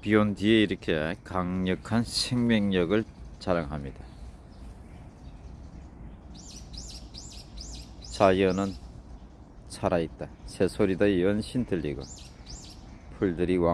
비온 뒤에 이렇게 강력한 생명력을 자랑합니다. 자연은 살아있다. 새소리도 연신 들리고 풀들이 왕